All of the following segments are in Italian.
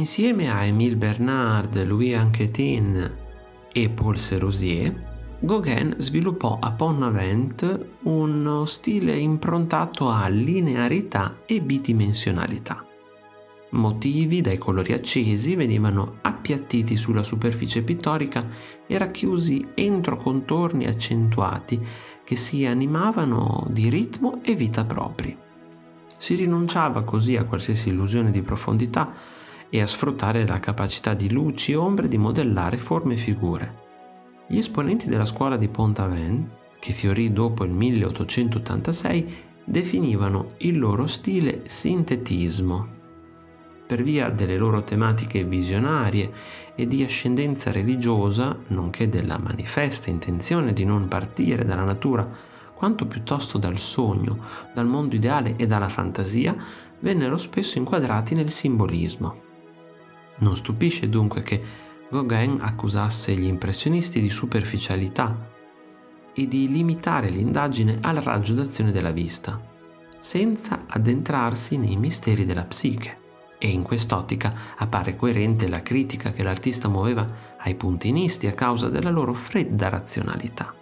Insieme a Émile Bernard, Louis Anquetin e Paul Serusier, Gauguin sviluppò a Pont-Aven uno stile improntato a linearità e bidimensionalità. Motivi dai colori accesi venivano appiattiti sulla superficie pittorica e racchiusi entro contorni accentuati che si animavano di ritmo e vita propri. Si rinunciava così a qualsiasi illusione di profondità e a sfruttare la capacità di luci e ombre di modellare forme e figure. Gli esponenti della scuola di Pont-Aven, che fiorì dopo il 1886, definivano il loro stile sintetismo. Per via delle loro tematiche visionarie e di ascendenza religiosa, nonché della manifesta intenzione di non partire dalla natura quanto piuttosto dal sogno, dal mondo ideale e dalla fantasia, vennero spesso inquadrati nel simbolismo. Non stupisce dunque che Gauguin accusasse gli impressionisti di superficialità e di limitare l'indagine al raggio d'azione della vista, senza addentrarsi nei misteri della psiche. E in quest'ottica appare coerente la critica che l'artista muoveva ai puntinisti a causa della loro fredda razionalità.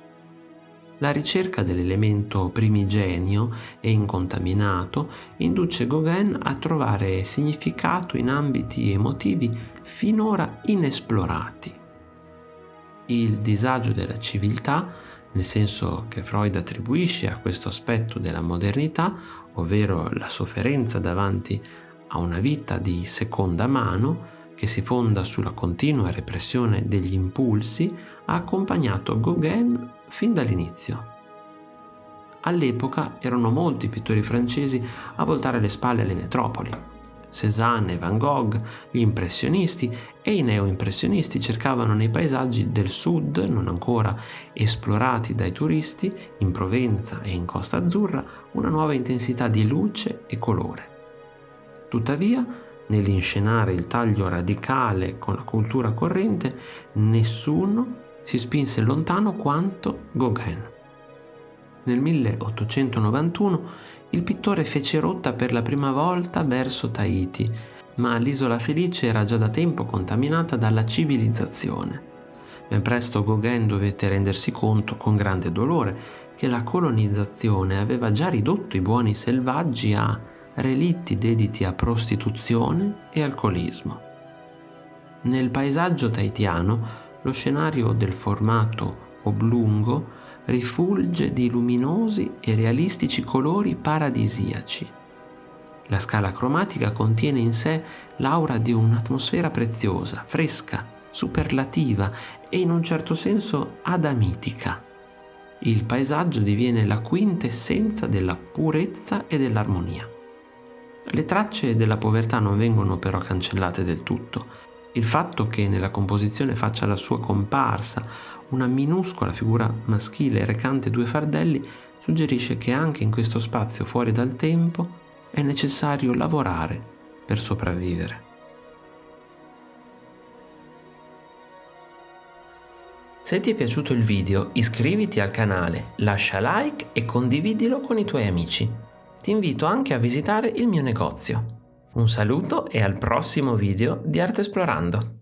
La ricerca dell'elemento primigenio e incontaminato induce Gauguin a trovare significato in ambiti emotivi finora inesplorati. Il disagio della civiltà, nel senso che Freud attribuisce a questo aspetto della modernità, ovvero la sofferenza davanti a una vita di seconda mano, che si fonda sulla continua repressione degli impulsi, ha accompagnato Gauguin fin dall'inizio. All'epoca erano molti i pittori francesi a voltare le spalle alle metropoli. Cézanne e Van Gogh, gli impressionisti e i neoimpressionisti cercavano nei paesaggi del sud, non ancora esplorati dai turisti, in Provenza e in Costa Azzurra, una nuova intensità di luce e colore. Tuttavia, nell'inscenare il taglio radicale con la cultura corrente, nessuno si spinse lontano quanto Gauguin. Nel 1891 il pittore fece rotta per la prima volta verso Tahiti, ma l'isola felice era già da tempo contaminata dalla civilizzazione. Ben presto Gauguin dovette rendersi conto, con grande dolore, che la colonizzazione aveva già ridotto i buoni selvaggi a relitti dediti a prostituzione e alcolismo. Nel paesaggio tahitiano lo scenario del formato oblungo rifulge di luminosi e realistici colori paradisiaci. La scala cromatica contiene in sé l'aura di un'atmosfera preziosa, fresca, superlativa e in un certo senso adamitica. Il paesaggio diviene la quintessenza della purezza e dell'armonia. Le tracce della povertà non vengono però cancellate del tutto. Il fatto che nella composizione faccia la sua comparsa una minuscola figura maschile recante due fardelli suggerisce che anche in questo spazio fuori dal tempo è necessario lavorare per sopravvivere. Se ti è piaciuto il video iscriviti al canale, lascia like e condividilo con i tuoi amici ti invito anche a visitare il mio negozio. Un saluto e al prossimo video di Arte Esplorando!